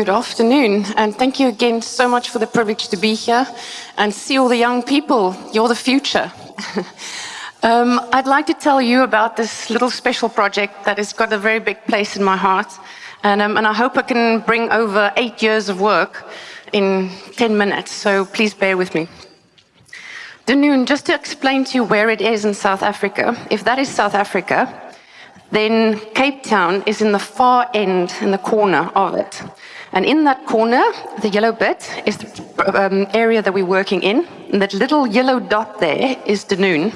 Good afternoon, and thank you again so much for the privilege to be here and see all the young people. You're the future. um, I'd like to tell you about this little special project that has got a very big place in my heart, and, um, and I hope I can bring over eight years of work in 10 minutes, so please bear with me. Dunoon, just to explain to you where it is in South Africa, if that is South Africa, then Cape Town is in the far end, in the corner of it. And in that corner, the yellow bit is the um, area that we're working in. And that little yellow dot there is Dunoon.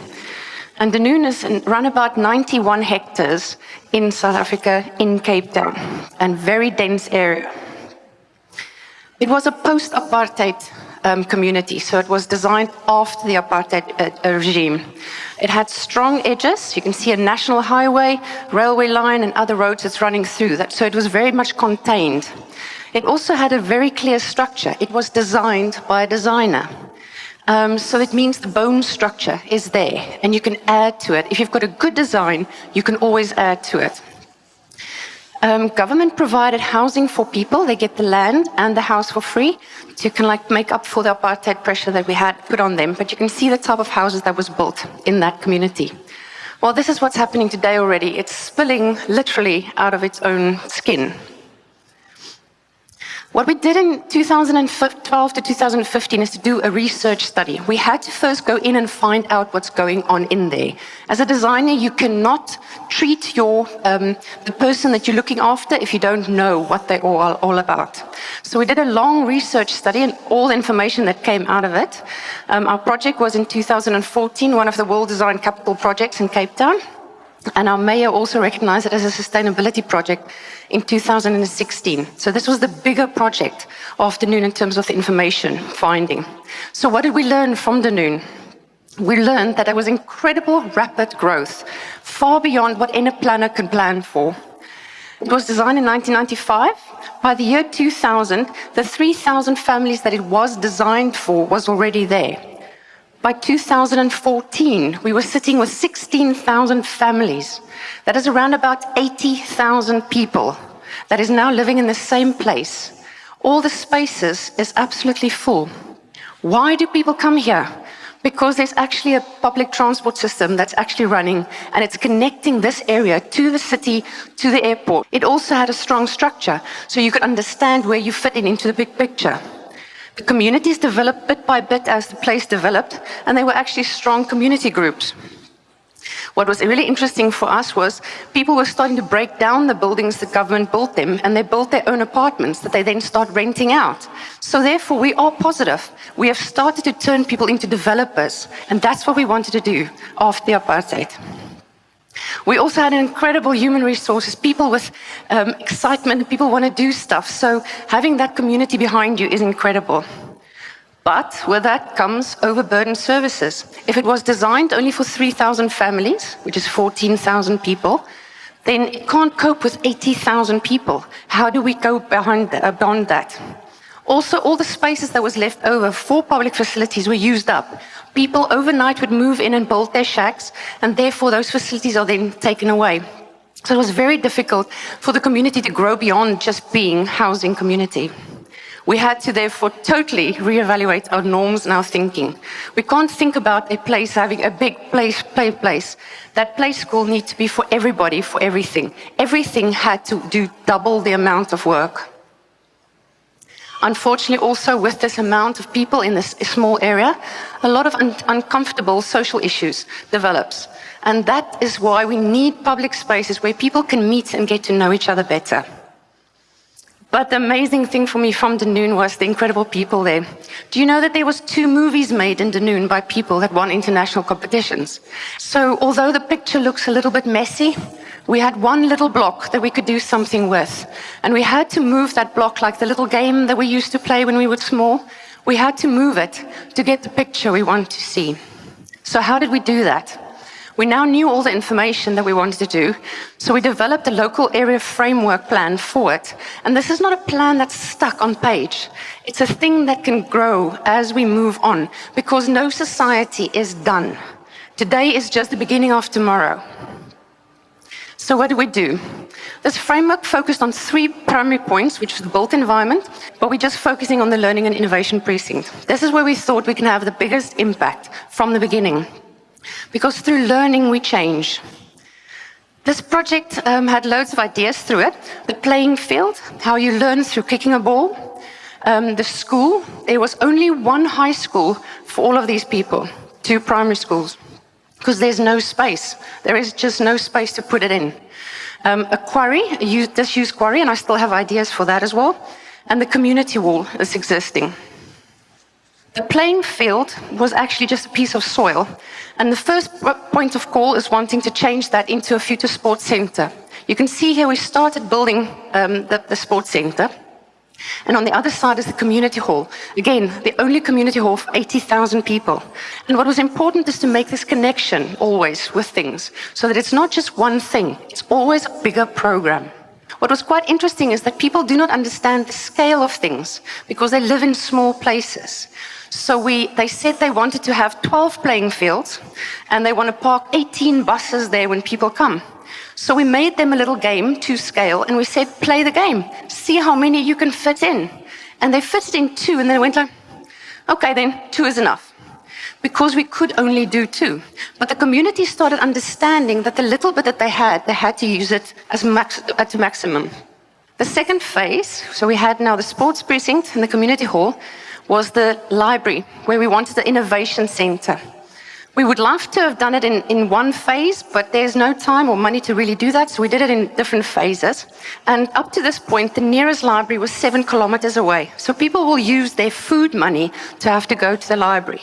And Dunoon is around about 91 hectares in South Africa, in Cape Town, and very dense area. It was a post-apartheid um, community. So it was designed after the apartheid uh, regime. It had strong edges. You can see a national highway, railway line, and other roads that's running through that. So it was very much contained. It also had a very clear structure. It was designed by a designer. Um, so it means the bone structure is there, and you can add to it. If you've got a good design, you can always add to it. Um, government provided housing for people. They get the land and the house for free to kind of like make up for the apartheid pressure that we had put on them. But you can see the type of houses that was built in that community. Well, this is what's happening today already. It's spilling literally out of its own skin. What we did in 2012 to 2015 is to do a research study. We had to first go in and find out what's going on in there. As a designer, you cannot treat your, um, the person that you're looking after if you don't know what they're all, all about. So we did a long research study and all the information that came out of it. Um, our project was in 2014, one of the World Design Capital projects in Cape Town. And our mayor also recognized it as a sustainability project in 2016. So this was the bigger project of Dunoon in terms of the information finding. So what did we learn from Dunoon? We learned that there was incredible rapid growth, far beyond what any planner could plan for. It was designed in 1995. By the year 2000, the 3,000 families that it was designed for was already there. By 2014, we were sitting with 16,000 families. That is around about 80,000 people that is now living in the same place. All the spaces is absolutely full. Why do people come here? Because there's actually a public transport system that's actually running and it's connecting this area to the city, to the airport. It also had a strong structure so you could understand where you fit in into the big picture. The communities developed bit by bit as the place developed, and they were actually strong community groups. What was really interesting for us was people were starting to break down the buildings the government built them, and they built their own apartments that they then start renting out. So therefore, we are positive. We have started to turn people into developers, and that's what we wanted to do after the apartheid. We also had incredible human resources, people with um, excitement, people want to do stuff. So having that community behind you is incredible. But with that comes overburdened services. If it was designed only for 3,000 families, which is 14,000 people, then it can't cope with 80,000 people. How do we go uh, beyond that? Also, all the spaces that was left over for public facilities were used up. People overnight would move in and build their shacks, and therefore those facilities are then taken away. So it was very difficult for the community to grow beyond just being housing community. We had to therefore totally reevaluate our norms and our thinking. We can't think about a place having a big place, play place. That play school needs to be for everybody, for everything. Everything had to do double the amount of work. Unfortunately, also with this amount of people in this small area, a lot of un uncomfortable social issues develops. And that is why we need public spaces where people can meet and get to know each other better. But the amazing thing for me from Dunoon was the incredible people there. Do you know that there was two movies made in Dunoon by people that won international competitions? So although the picture looks a little bit messy, we had one little block that we could do something with. And we had to move that block like the little game that we used to play when we were small. We had to move it to get the picture we want to see. So how did we do that? We now knew all the information that we wanted to do, so we developed a local area framework plan for it. And this is not a plan that's stuck on page. It's a thing that can grow as we move on, because no society is done. Today is just the beginning of tomorrow. So what do we do? This framework focused on three primary points, which is the built environment, but we're just focusing on the learning and innovation precinct. This is where we thought we can have the biggest impact from the beginning. Because through learning, we change. This project um, had loads of ideas through it. The playing field, how you learn through kicking a ball. Um, the school, there was only one high school for all of these people, two primary schools, because there's no space. There is just no space to put it in. Um, a quarry, a disused quarry, and I still have ideas for that as well. And the community wall is existing. The playing field was actually just a piece of soil. And the first point of call is wanting to change that into a future sports center. You can see here we started building um, the, the sports center. And on the other side is the community hall. Again, the only community hall for 80,000 people. And what was important is to make this connection always with things, so that it's not just one thing, it's always a bigger program. What was quite interesting is that people do not understand the scale of things because they live in small places. So we, they said they wanted to have 12 playing fields and they want to park 18 buses there when people come. So we made them a little game to scale and we said, play the game, see how many you can fit in. And they fitted in two and they went like, okay, then two is enough. Because we could only do two. But the community started understanding that the little bit that they had, they had to use it as max, at maximum. The second phase, so we had now the sports precinct and the community hall, was the library, where we wanted the innovation center. We would love to have done it in, in one phase, but there's no time or money to really do that, so we did it in different phases. And up to this point, the nearest library was seven kilometers away. So people will use their food money to have to go to the library.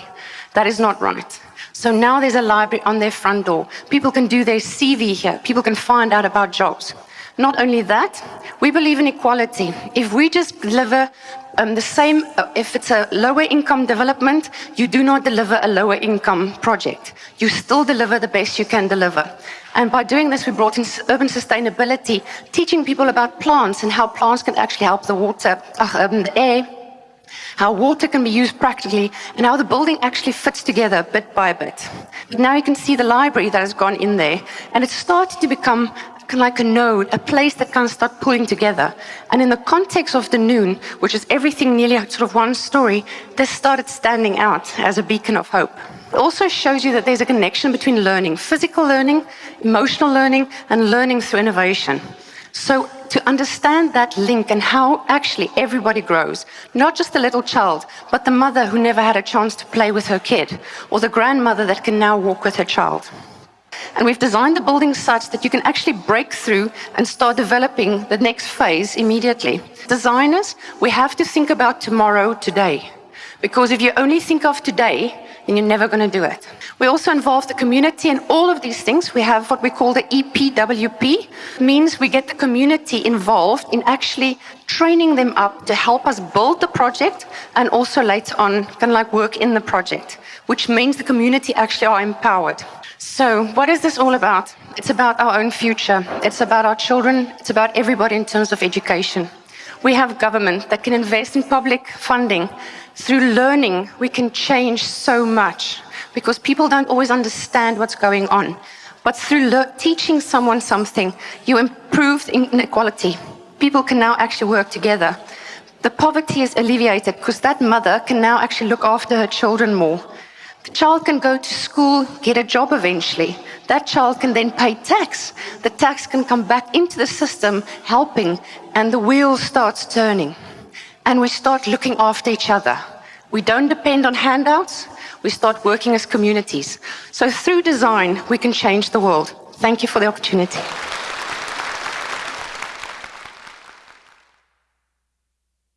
That is not right. So now there's a library on their front door. People can do their CV here. People can find out about jobs. Not only that, we believe in equality. If we just deliver um, the same, uh, if it's a lower income development, you do not deliver a lower income project. You still deliver the best you can deliver. And by doing this, we brought in urban sustainability, teaching people about plants and how plants can actually help the water, uh, um, the air, how water can be used practically, and how the building actually fits together bit by bit. But now you can see the library that has gone in there, and it's started to become like a node, a place that can start pulling together. And in the context of Dunoon, which is everything nearly sort of one story, this started standing out as a beacon of hope. It also shows you that there's a connection between learning, physical learning, emotional learning, and learning through innovation. So to understand that link and how actually everybody grows, not just the little child, but the mother who never had a chance to play with her kid, or the grandmother that can now walk with her child. And we've designed the building such that you can actually break through and start developing the next phase immediately. Designers, we have to think about tomorrow today. Because if you only think of today, then you're never going to do it. We also involve the community in all of these things. We have what we call the EPWP, means we get the community involved in actually training them up to help us build the project and also later on kind of like work in the project, which means the community actually are empowered. So what is this all about? It's about our own future. It's about our children. It's about everybody in terms of education. We have government that can invest in public funding. Through learning, we can change so much because people don't always understand what's going on. But through teaching someone something, you improve inequality. People can now actually work together. The poverty is alleviated because that mother can now actually look after her children more. The child can go to school, get a job eventually. That child can then pay tax. The tax can come back into the system, helping, and the wheel starts turning. And we start looking after each other. We don't depend on handouts. We start working as communities. So through design, we can change the world. Thank you for the opportunity.